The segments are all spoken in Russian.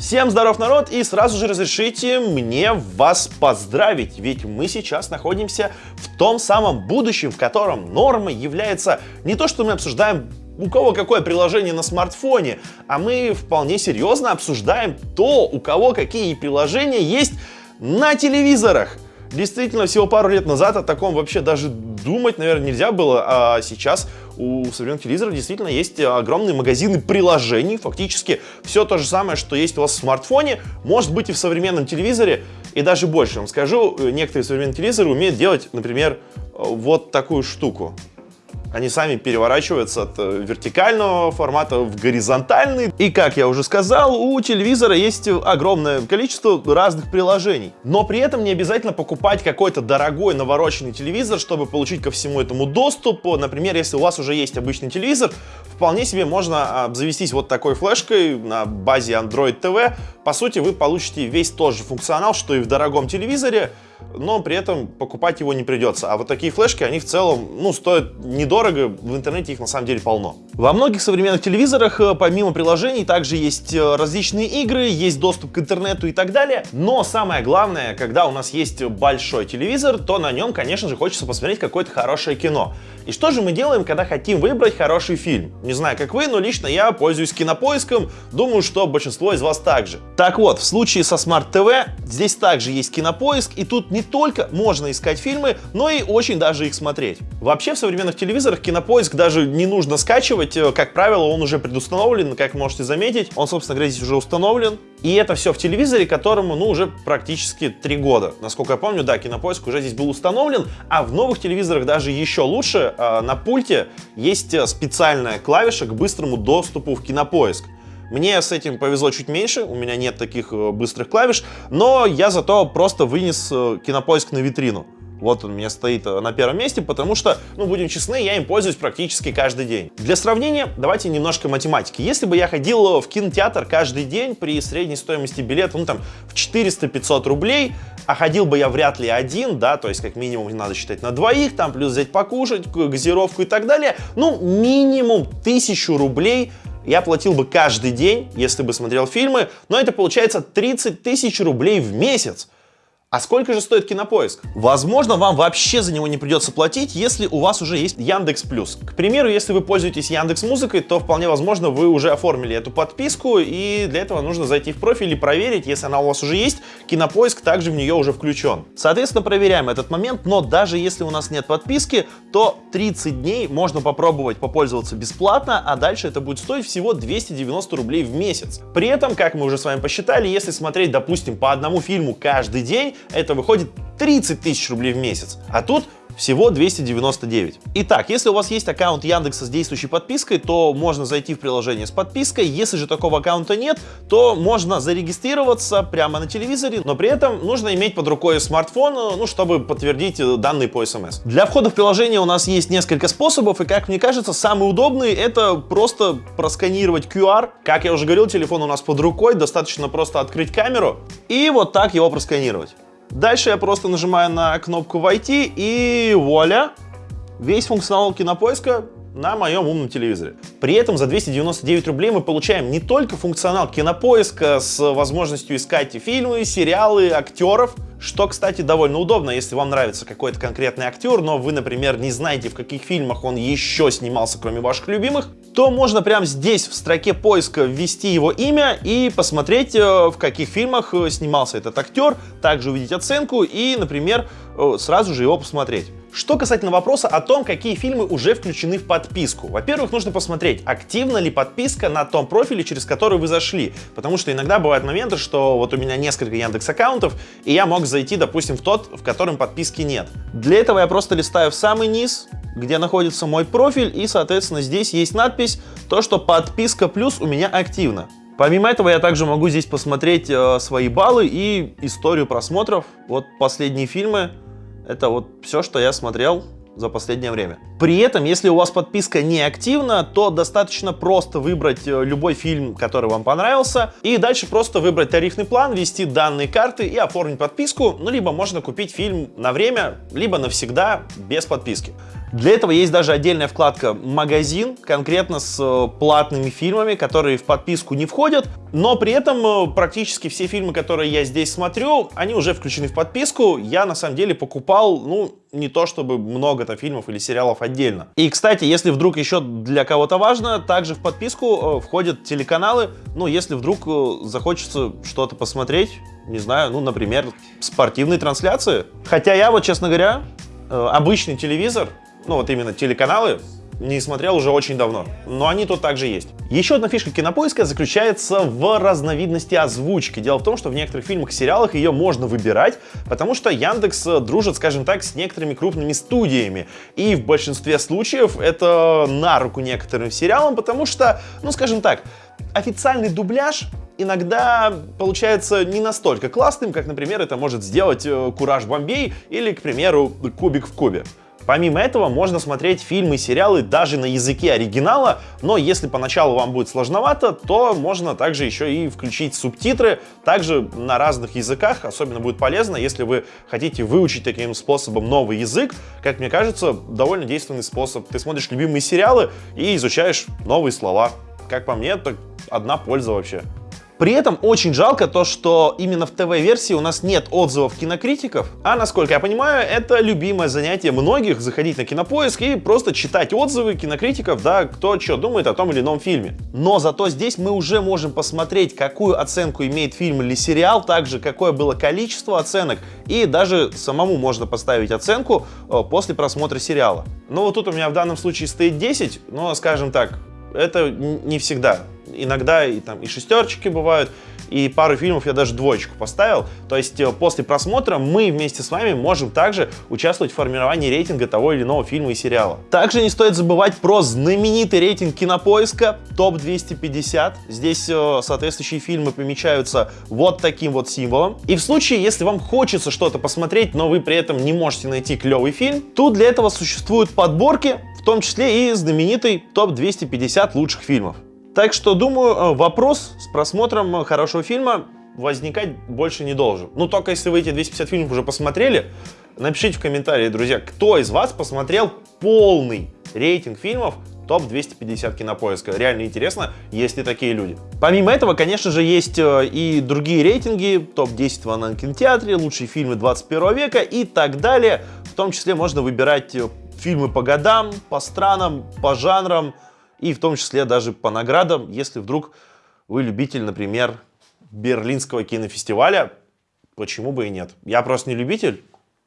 Всем здоров, народ, и сразу же разрешите мне вас поздравить, ведь мы сейчас находимся в том самом будущем, в котором нормой является не то, что мы обсуждаем у кого какое приложение на смартфоне, а мы вполне серьезно обсуждаем то, у кого какие приложения есть на телевизорах. Действительно, всего пару лет назад о таком вообще даже думать, наверное, нельзя было, а сейчас у современных телевизоров действительно есть огромные магазины приложений, фактически все то же самое, что есть у вас в смартфоне, может быть и в современном телевизоре, и даже больше. Вам скажу, некоторые современные телевизоры умеют делать, например, вот такую штуку. Они сами переворачиваются от э, вертикального формата в горизонтальный. И, как я уже сказал, у телевизора есть огромное количество разных приложений. Но при этом не обязательно покупать какой-то дорогой навороченный телевизор, чтобы получить ко всему этому доступ. Например, если у вас уже есть обычный телевизор, вполне себе можно обзавестись вот такой флешкой на базе Android TV. По сути, вы получите весь тот же функционал, что и в дорогом телевизоре, но при этом покупать его не придется. А вот такие флешки, они в целом, ну, стоят недорого, в интернете их на самом деле полно. Во многих современных телевизорах, э, помимо приложений, также есть э, различные игры, есть доступ к интернету и так далее. Но самое главное, когда у нас есть большой телевизор, то на нем, конечно же, хочется посмотреть какое-то хорошее кино. И что же мы делаем, когда хотим выбрать хороший фильм? Не знаю, как вы, но лично я пользуюсь кинопоиском, думаю, что большинство из вас также. Так вот, в случае со Smart TV здесь также есть кинопоиск, и тут не только можно искать фильмы, но и очень даже их смотреть. Вообще в современных телевизорах кинопоиск даже не нужно скачивать, э, как правило, он уже предустановлен, как можете заметить, он, собственно говоря, здесь уже установлен. И это все в телевизоре, которому, ну, уже практически три года. Насколько я помню, да, кинопоиск уже здесь был установлен, а в новых телевизорах даже еще лучше, э, на пульте есть э, специальная клавиша к быстрому доступу в кинопоиск. Мне с этим повезло чуть меньше, у меня нет таких э, быстрых клавиш, но я зато просто вынес кинопоиск на витрину. Вот он у меня стоит э, на первом месте, потому что, ну, будем честны, я им пользуюсь практически каждый день. Для сравнения, давайте немножко математики. Если бы я ходил в кинотеатр каждый день при средней стоимости билета, ну, там, в 400-500 рублей, а ходил бы я вряд ли один, да, то есть как минимум надо считать на двоих, там плюс взять покушать, газировку и так далее, ну, минимум 1000 рублей я платил бы каждый день, если бы смотрел фильмы, но это получается 30 тысяч рублей в месяц. А сколько же стоит Кинопоиск? Возможно, вам вообще за него не придется платить, если у вас уже есть Яндекс Плюс. К примеру, если вы пользуетесь Яндекс Музыкой, то вполне возможно вы уже оформили эту подписку, и для этого нужно зайти в профиль и проверить, если она у вас уже есть, Кинопоиск также в нее уже включен. Соответственно, проверяем этот момент, но даже если у нас нет подписки, то 30 дней можно попробовать попользоваться бесплатно, а дальше это будет стоить всего 290 рублей в месяц. При этом, как мы уже с вами посчитали, если смотреть, допустим, по одному фильму каждый день, это выходит 30 тысяч рублей в месяц. А тут всего 299. Итак, если у вас есть аккаунт Яндекса с действующей подпиской, то можно зайти в приложение с подпиской. Если же такого аккаунта нет, то можно зарегистрироваться прямо на телевизоре, но при этом нужно иметь под рукой смартфон, ну, чтобы подтвердить данные по смс. Для входа в приложение у нас есть несколько способов, и, как мне кажется, самый удобный это просто просканировать QR. Как я уже говорил, телефон у нас под рукой, достаточно просто открыть камеру и вот так его просканировать. Дальше я просто нажимаю на кнопку «Войти» и вуаля, весь функционал кинопоиска на моем умном телевизоре. При этом за 299 рублей мы получаем не только функционал кинопоиска с возможностью искать фильмы, сериалы, актеров, что, кстати, довольно удобно, если вам нравится какой-то конкретный актер, но вы, например, не знаете, в каких фильмах он еще снимался, кроме ваших любимых, то можно прямо здесь в строке поиска ввести его имя и посмотреть, э, в каких фильмах э, снимался этот актер, также увидеть оценку и, например, э, сразу же его посмотреть. Что касательно вопроса о том, какие фильмы уже включены в подписку. Во-первых, нужно посмотреть, активна ли подписка на том профиле, через который вы зашли. Потому что иногда бывают моменты, что вот у меня несколько Яндекс аккаунтов, и я мог зайти, допустим, в тот, в котором подписки нет. Для этого я просто листаю в самый низ, где находится мой профиль, и, соответственно, здесь есть надпись, то, что подписка плюс у меня активна. Помимо этого, я также могу здесь посмотреть э, свои баллы и историю просмотров. Вот последние фильмы это вот все, что я смотрел за последнее время. При этом, если у вас подписка не активна, то достаточно просто выбрать э, любой фильм, который вам понравился, и дальше просто выбрать тарифный план, ввести данные карты и оформить подписку, ну, либо можно купить фильм на время, либо навсегда без подписки. Для этого есть даже отдельная вкладка «Магазин», конкретно с э, платными фильмами, которые в подписку не входят, но при этом э, практически все фильмы, которые я здесь смотрю, они уже включены в подписку. Я на самом деле покупал, ну, не то чтобы много там фильмов или сериалов отдельно. И, кстати, если вдруг еще для кого-то важно, также в подписку э, входят телеканалы, ну, если вдруг захочется что-то посмотреть, не знаю, ну, например, спортивные трансляции. Хотя я вот, честно говоря, обычный телевизор ну вот именно телеканалы, не смотрел уже очень давно, но они тут также есть. Еще одна фишка кинопоиска заключается в разновидности озвучки. Дело в том, что в некоторых фильмах и сериалах ее можно выбирать, потому что Яндекс дружит, скажем так, с некоторыми крупными студиями. И в большинстве случаев это на руку некоторым сериалам, потому что, ну скажем так, официальный дубляж иногда получается не настолько классным, как, например, это может сделать э, Кураж Бомбей или, к примеру, Кубик в Кубе. Помимо этого, можно смотреть фильмы и сериалы даже на языке оригинала, но если поначалу вам будет сложновато, то можно также еще и включить субтитры, также на разных языках, особенно будет полезно, если вы хотите выучить таким способом новый язык, как мне кажется, довольно действенный способ. Ты смотришь любимые сериалы и изучаешь новые слова. Как по мне, это одна польза вообще. При этом очень жалко то, что именно в ТВ-версии у нас нет отзывов кинокритиков, а насколько я понимаю, это любимое занятие многих, заходить на кинопоиск и просто читать отзывы кинокритиков, да, кто что думает о том или ином фильме. Но зато здесь мы уже можем посмотреть, какую оценку имеет фильм или сериал, также какое было количество оценок, и даже самому можно поставить оценку э, после просмотра сериала. Ну вот тут у меня в данном случае стоит 10, но, скажем так, это не всегда иногда и, там, и шестерочки бывают, и пару фильмов я даже двоечку поставил. То есть э, после просмотра мы вместе с вами можем также участвовать в формировании рейтинга того или иного фильма и сериала. Также не стоит забывать про знаменитый рейтинг кинопоиска ТОП-250. Здесь э, соответствующие фильмы помечаются вот таким вот символом. И в случае, если вам хочется что-то посмотреть, но вы при этом не можете найти клевый фильм, тут для этого существуют подборки, в том числе и знаменитый ТОП-250 лучших фильмов. Так что, думаю, э, вопрос с просмотром э, хорошего фильма возникать больше не должен. Ну, только если вы эти 250 фильмов уже посмотрели, напишите в комментарии, друзья, кто из вас посмотрел полный рейтинг фильмов топ-250 кинопоиска. Реально интересно, есть ли такие люди. Помимо этого, конечно же, есть э, и другие рейтинги, топ-10 в онлайн-кинотеатре, лучшие фильмы 21 века и так далее. В том числе можно выбирать фильмы по годам, по странам, по жанрам, и в том числе даже по наградам, если вдруг вы любитель, например, Берлинского кинофестиваля, почему бы и нет. Я просто не любитель,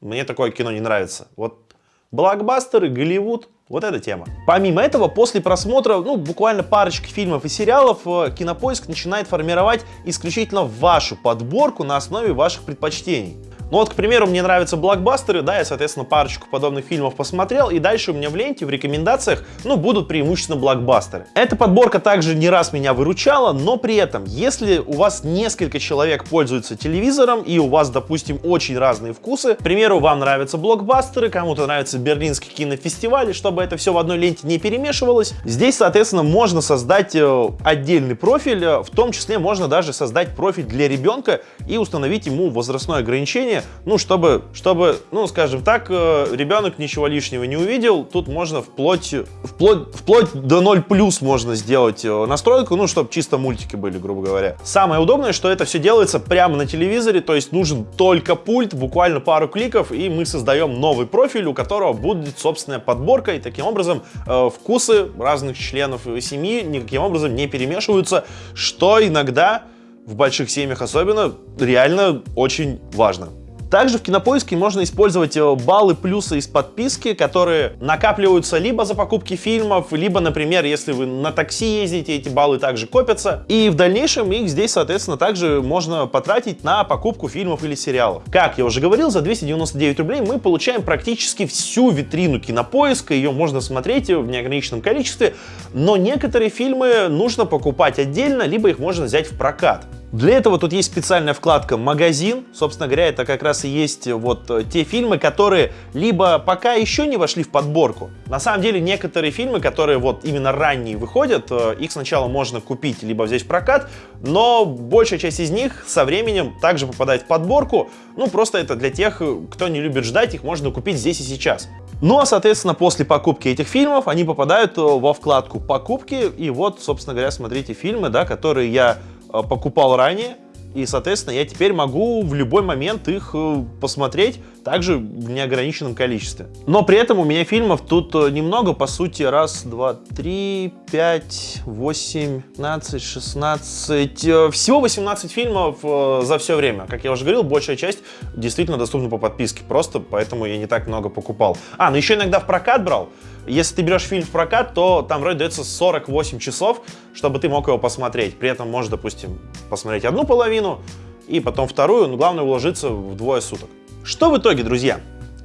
мне такое кино не нравится. Вот блокбастеры, Голливуд, вот эта тема. Помимо этого, после просмотра, ну, буквально парочки фильмов и сериалов, э, Кинопоиск начинает формировать исключительно вашу подборку на основе ваших предпочтений. Ну вот, к примеру, мне нравятся блокбастеры, да, я, соответственно, парочку подобных фильмов посмотрел, и дальше у меня в ленте, в рекомендациях, ну, будут преимущественно блокбастеры. Эта подборка также не раз меня выручала, но при этом, если у вас несколько человек пользуются телевизором, и у вас, допустим, очень разные вкусы, к примеру, вам нравятся блокбастеры, кому-то нравится Берлинский кинофестиваль, и чтобы это все в одной ленте не перемешивалось, здесь, соответственно, можно создать э, отдельный профиль, э, в том числе можно даже создать профиль для ребенка и установить ему возрастное ограничение, обучения, ну, чтобы, чтобы, ну, скажем так, э, ребенок ничего лишнего не увидел, тут можно вплоть, вплоть, вплоть до 0 плюс можно сделать э, настройку, ну, чтобы чисто мультики были, грубо говоря. Самое удобное, что это все делается прямо на телевизоре, то есть нужен только пульт, буквально пару кликов, и мы создаем новый профиль, у которого будет собственная подборка, и таким образом э, вкусы разных членов семьи никаким образом не перемешиваются, что иногда в больших семьях особенно реально очень важно. Также в Кинопоиске можно использовать э, баллы плюса из подписки, которые накапливаются либо за покупки фильмов, либо, например, если вы на такси ездите, эти баллы также копятся. И в дальнейшем их здесь, соответственно, также можно потратить на покупку фильмов или сериалов. Как я уже говорил, за 299 рублей мы получаем практически всю витрину Кинопоиска, ее можно смотреть в неограниченном количестве, но некоторые фильмы нужно покупать отдельно, либо их можно взять в прокат. Для этого тут есть специальная вкладка «Магазин». Собственно говоря, это как раз и есть вот э, те фильмы, которые либо пока еще не вошли в подборку. На самом деле, некоторые фильмы, которые вот именно ранние выходят, э, их сначала можно купить, либо взять в прокат, но большая часть из них со временем также попадает в подборку. Ну, просто это для тех, кто не любит ждать, их можно купить здесь и сейчас. Ну а, соответственно, после покупки этих фильмов они попадают э, во вкладку «Покупки». И вот, собственно говоря, смотрите фильмы, да, которые я Э, покупал ранее, и, соответственно, я теперь могу в любой момент их э, посмотреть, также в неограниченном количестве. Но при этом у меня фильмов тут э, немного, по сути, раз, два, три, пять, восемь, пятнадцать, шестнадцать, всего 18 фильмов за все время. Как я уже говорил, большая часть действительно доступна по подписке, просто поэтому я не так много покупал. А, ну еще иногда в прокат брал, если ты берешь фильм в прокат, то там вроде дается 48 часов, чтобы ты мог его посмотреть. При этом можешь, допустим, посмотреть одну половину и потом вторую, но главное уложиться в двое суток. Что в итоге, друзья?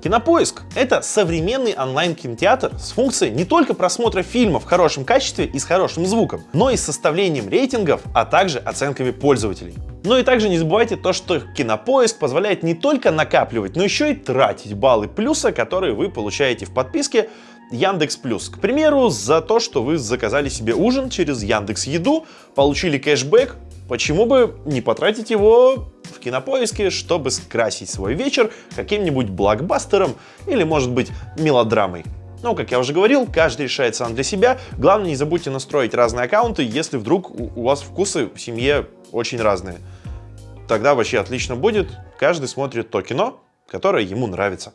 Кинопоиск — это современный онлайн-кинотеатр с функцией не только просмотра фильмов в хорошем качестве и с хорошим звуком, но и с составлением рейтингов, а также оценками пользователей. Ну и также не забывайте то, что Кинопоиск позволяет не только накапливать, но еще и тратить баллы плюса, которые вы получаете в подписке Яндекс Плюс. К примеру, за то, что вы заказали себе ужин через Яндекс Еду, получили кэшбэк, почему бы не потратить его кинопоиске, чтобы скрасить свой вечер каким-нибудь блокбастером или, может быть, мелодрамой. Но, как я уже говорил, каждый решает сам для себя. Главное, не забудьте настроить разные аккаунты, если вдруг у вас вкусы в семье очень разные. Тогда вообще отлично будет. Каждый смотрит то кино, которое ему нравится.